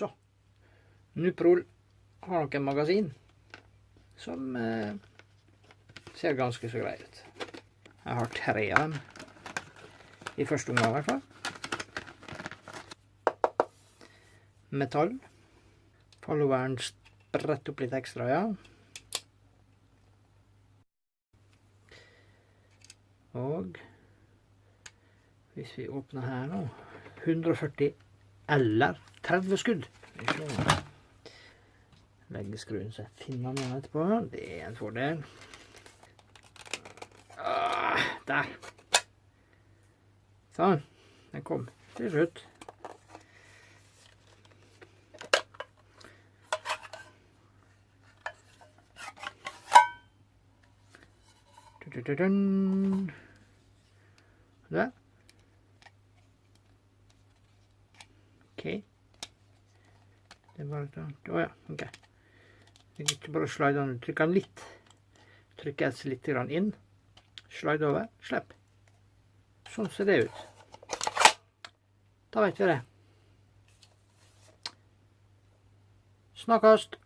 Så. Nuprol har nok en magasin som eh, ser ganske så grei ut. Jeg har tre av dem. I første omgang, i hvert fall. Metall. Followeren spretter opp litt ekstra, ja. Og hvis vi åpner her nå 140 eller 30 skudd. Legge skruen så jeg finner den igjen etterpå. Det er en fordel. Ah, der. Sånn. Den kom til slutt. Der. Ok. Det er bare å Å ja, ok. Det er ikke bare slide den. Trykke den litt. Trykke S litt inn. Slide over. Slipp. Sånn ser det ut. Da vet vi det. Snakkast!